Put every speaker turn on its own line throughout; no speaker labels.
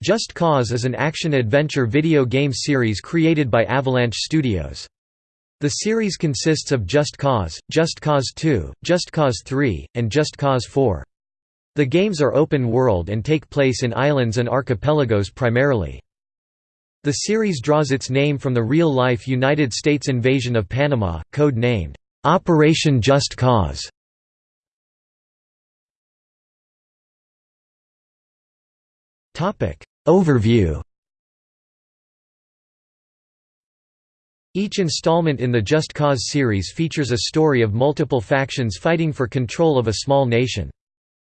Just Cause is an action-adventure video game series created by Avalanche Studios. The series consists of Just Cause, Just Cause 2, Just Cause 3, and Just Cause 4. The games are open world and take place in islands and archipelagos primarily. The series draws its name from the real-life United States invasion of Panama, code-named, "'Operation Just Cause". Overview Each installment in the Just Cause series features a story of multiple factions fighting for control of a small nation.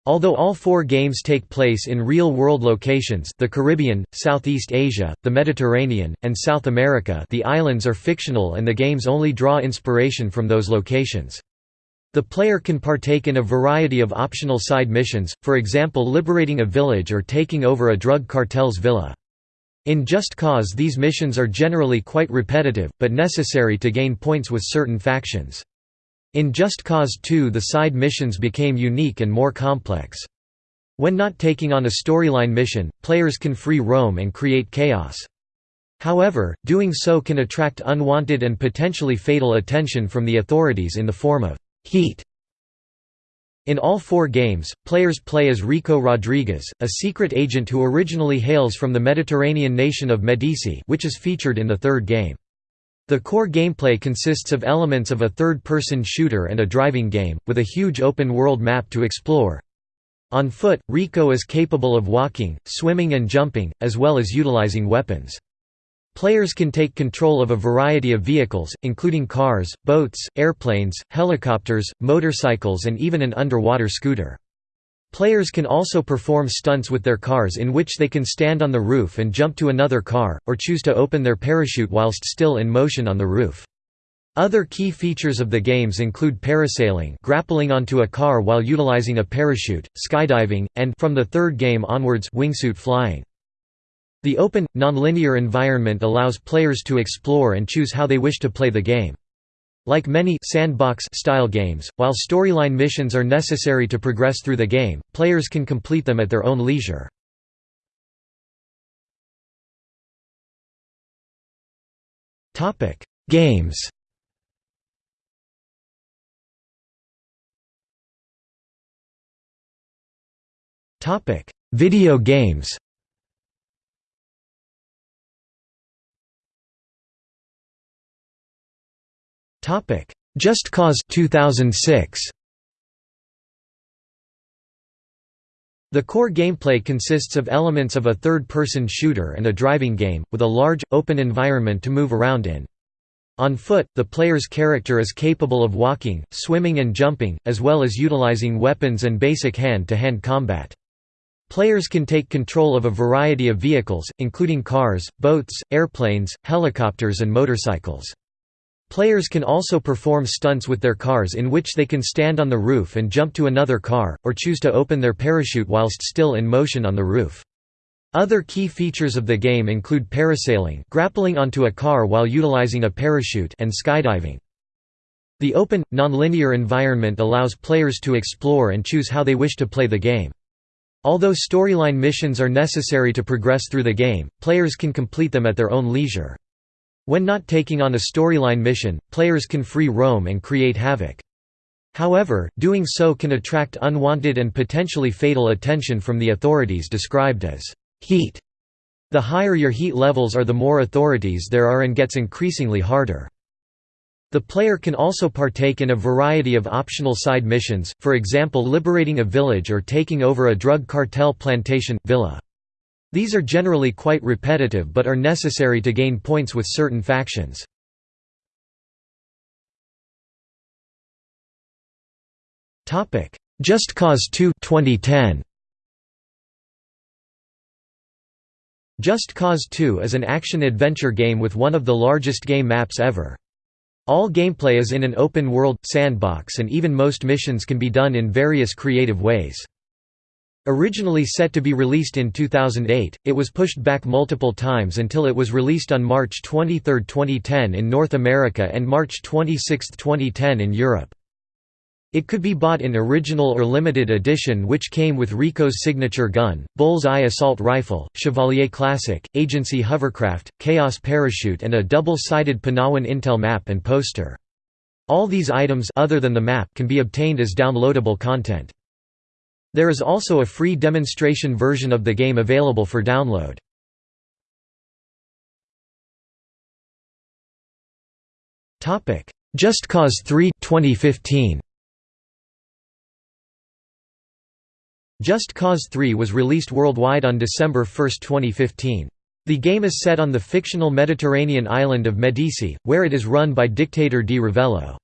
Although all four games take place in real-world locations the Caribbean, Southeast Asia, the Mediterranean, and South America the islands are fictional and the games only draw inspiration from those locations. The player can partake in a variety of optional side missions, for example liberating a village or taking over a drug cartel's villa. In Just Cause these missions are generally quite repetitive, but necessary to gain points with certain factions. In Just Cause 2 the side missions became unique and more complex. When not taking on a storyline mission, players can free roam and create chaos. However, doing so can attract unwanted and potentially fatal attention from the authorities in the form of Heat in all four games, players play as Rico Rodriguez, a secret agent who originally hails from the Mediterranean nation of Medici which is featured in the third game. The core gameplay consists of elements of a third-person shooter and a driving game, with a huge open-world map to explore. On foot, Rico is capable of walking, swimming and jumping, as well as utilizing weapons. Players can take control of a variety of vehicles, including cars, boats, airplanes, helicopters, motorcycles and even an underwater scooter. Players can also perform stunts with their cars in which they can stand on the roof and jump to another car, or choose to open their parachute whilst still in motion on the roof. Other key features of the games include parasailing grappling onto a car while utilizing a parachute, skydiving, and from the third game onwards wingsuit flying. The open, nonlinear environment allows players to explore and choose how they wish to play the game. Like many sandbox-style games, while storyline missions are necessary to progress through the game, players can complete them at their own leisure. Topic: Games Topic: Video games Topic: Just Cause 2006. The core gameplay consists of elements of a third-person shooter and a driving game, with a large, open environment to move around in. On foot, the player's character is capable of walking, swimming and jumping, as well as utilizing weapons and basic hand-to-hand -hand combat. Players can take control of a variety of vehicles, including cars, boats, airplanes, helicopters and motorcycles. Players can also perform stunts with their cars in which they can stand on the roof and jump to another car, or choose to open their parachute whilst still in motion on the roof. Other key features of the game include parasailing grappling onto a car while utilizing a parachute and skydiving. The open, nonlinear environment allows players to explore and choose how they wish to play the game. Although storyline missions are necessary to progress through the game, players can complete them at their own leisure. When not taking on a storyline mission, players can free roam and create havoc. However, doing so can attract unwanted and potentially fatal attention from the authorities described as heat. The higher your heat levels are the more authorities there are and gets increasingly harder. The player can also partake in a variety of optional side missions, for example liberating a village or taking over a drug cartel plantation, villa. These are generally quite repetitive but are necessary to gain points with certain factions. Just Cause 2 2010. Just Cause 2 is an action-adventure game with one of the largest game maps ever. All gameplay is in an open-world, sandbox and even most missions can be done in various creative ways. Originally set to be released in 2008, it was pushed back multiple times until it was released on March 23, 2010 in North America and March 26, 2010 in Europe. It could be bought in original or limited edition which came with Rico's signature gun, Bull's-Eye assault rifle, Chevalier Classic, Agency hovercraft, Chaos parachute and a double-sided Panau Intel map and poster. All these items other than the map can be obtained as downloadable content. There is also a free demonstration version of the game available for download. Just Cause 3 2015. Just Cause 3 was released worldwide on December 1, 2015. The game is set on the fictional Mediterranean island of Medici, where it is run by dictator Di Ravello.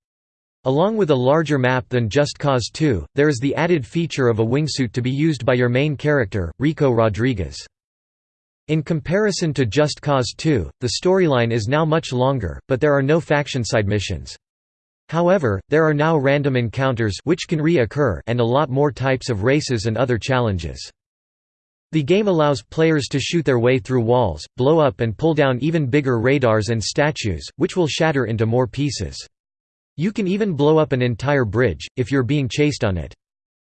Along with a larger map than Just Cause 2, there is the added feature of a wingsuit to be used by your main character, Rico Rodriguez. In comparison to Just Cause 2, the storyline is now much longer, but there are no faction side missions. However, there are now random encounters which can re-occur and a lot more types of races and other challenges. The game allows players to shoot their way through walls, blow up and pull down even bigger radars and statues, which will shatter into more pieces. You can even blow up an entire bridge, if you're being chased on it.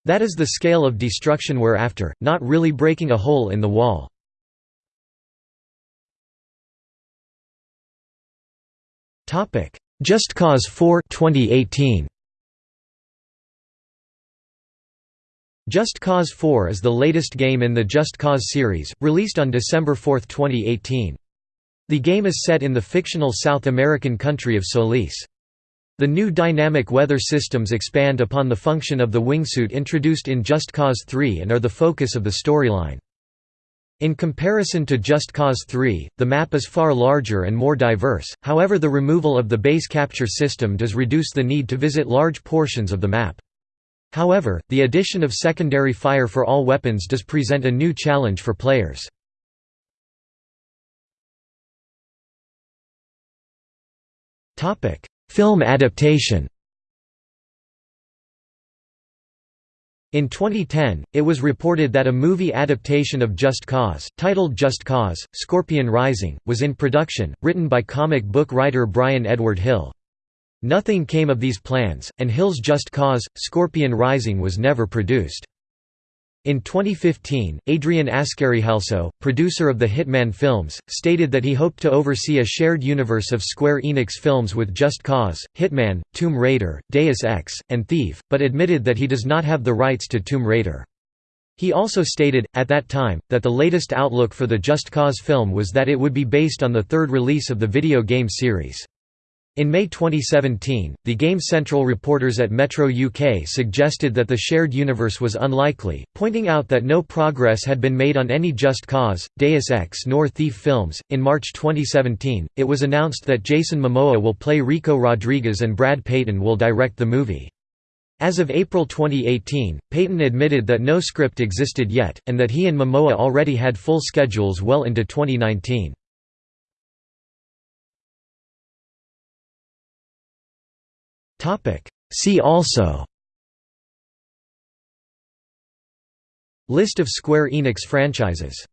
That is the scale of destruction we're after, not really breaking a hole in the wall. Just Cause 4 2018. Just Cause 4 is the latest game in the Just Cause series, released on December 4, 2018. The game is set in the fictional South American country of Solis. The new dynamic weather systems expand upon the function of the wingsuit introduced in Just Cause 3 and are the focus of the storyline. In comparison to Just Cause 3, the map is far larger and more diverse, however the removal of the base capture system does reduce the need to visit large portions of the map. However, the addition of secondary fire for all weapons does present a new challenge for players. Film adaptation In 2010, it was reported that a movie adaptation of Just Cause, titled Just Cause, Scorpion Rising, was in production, written by comic book writer Brian Edward Hill. Nothing came of these plans, and Hill's Just Cause, Scorpion Rising was never produced. In 2015, Adrian Askarieh also, producer of the Hitman films, stated that he hoped to oversee a shared universe of Square Enix films with Just Cause, Hitman, Tomb Raider, Deus Ex, and Thief, but admitted that he does not have the rights to Tomb Raider. He also stated, at that time, that the latest outlook for the Just Cause film was that it would be based on the third release of the video game series. In May 2017, the Game Central reporters at Metro UK suggested that the shared universe was unlikely, pointing out that no progress had been made on any Just Cause, Deus Ex nor Thief films. In March 2017, it was announced that Jason Momoa will play Rico Rodriguez and Brad Peyton will direct the movie. As of April 2018, Peyton admitted that no script existed yet, and that he and Momoa already had full schedules well into 2019. See also. List of Square Enix franchises